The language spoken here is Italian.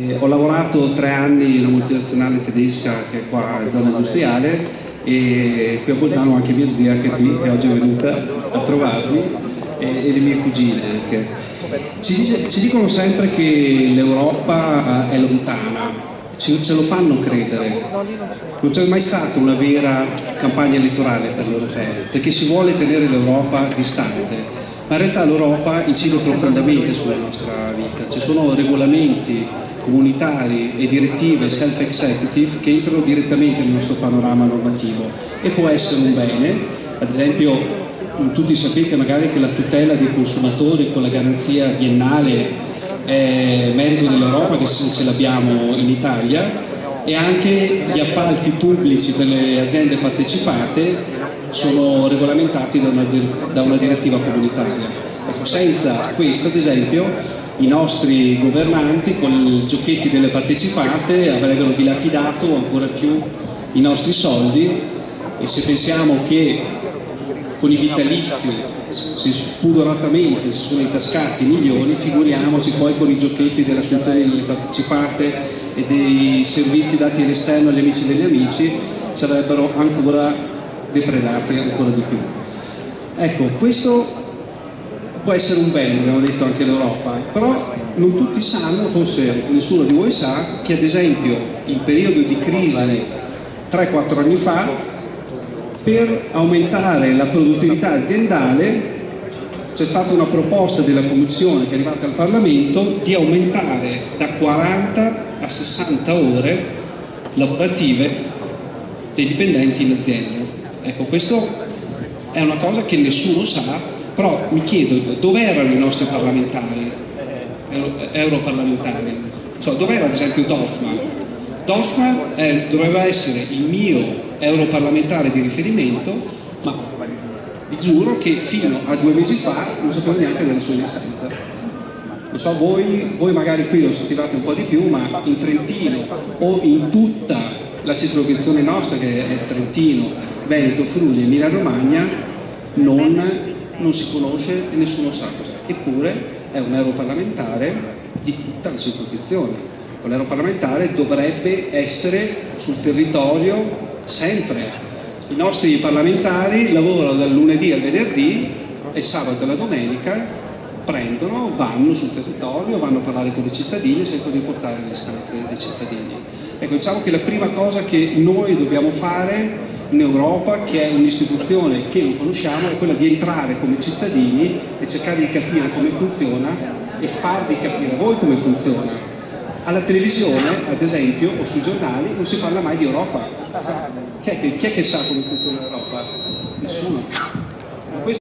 Eh, ho lavorato tre anni in una multinazionale tedesca che è qua in zona industriale e qui a Bolzano anche mia zia che è qui, che oggi è venuta a trovarmi e, e le mie cugine anche. Ci, dice, ci dicono sempre che l'Europa è lontana, ce, ce lo fanno credere. Non c'è mai stata una vera campagna elettorale per l'Europeo, perché si vuole tenere l'Europa distante. Ma in realtà l'Europa incide profondamente sulla nostra vita, ci sono regolamenti, comunitari e direttive self-executive che entrano direttamente nel nostro panorama normativo e può essere un bene, ad esempio tutti sapete magari che la tutela dei consumatori con la garanzia biennale è merito dell'Europa che ce l'abbiamo in Italia e anche gli appalti pubblici per le aziende partecipate sono regolamentati da una, da una direttiva comunitaria. Ecco, senza questo, ad esempio, i nostri governanti con i giochetti delle partecipate avrebbero dilapidato ancora più i nostri soldi e se pensiamo che con i vitalizi pudoratamente si sono intascati milioni, figuriamoci poi con i giochetti dell'assunzione delle partecipate e dei servizi dati all'esterno agli amici degli amici sarebbero ancora depredati ancora di più. Ecco, questo può essere un bene, abbiamo detto anche l'Europa, però non tutti sanno, forse nessuno di voi sa, che ad esempio il periodo di crisi 3-4 anni fa, per aumentare la produttività aziendale c'è stata una proposta della Commissione che è arrivata al Parlamento di aumentare da 40 a 60 ore lavorative dei dipendenti in azienda. Ecco, questo è una cosa che nessuno sa però mi chiedo dove erano i nostri parlamentari, euro, europarlamentari, cioè, dove era ad esempio Dorfman? Dorfman eh, doveva essere il mio europarlamentare di riferimento, ma vi giuro che fino a due mesi fa non sapevo neanche della sua esistenza. Non so, voi, voi magari qui lo sentivate un po' di più, ma in Trentino o in tutta la circoscrizione nostra, che è Trentino, Veneto, Friuli e Emilia Romagna, non non si conosce e nessuno sa cos'è. Eppure è un europarlamentare di tutta la circoscrizione. Un europarlamentare dovrebbe essere sul territorio sempre. I nostri parlamentari lavorano dal lunedì al venerdì e sabato e la domenica prendono, vanno sul territorio, vanno a parlare con i cittadini e cercano di portare le istanze dei cittadini. Ecco, diciamo che la prima cosa che noi dobbiamo fare in Europa che è un'istituzione che non conosciamo, è quella di entrare come cittadini e cercare di capire come funziona e farvi capire voi come funziona. Alla televisione, ad esempio, o sui giornali non si parla mai di Europa. Chi è che, chi è che sa come funziona l'Europa?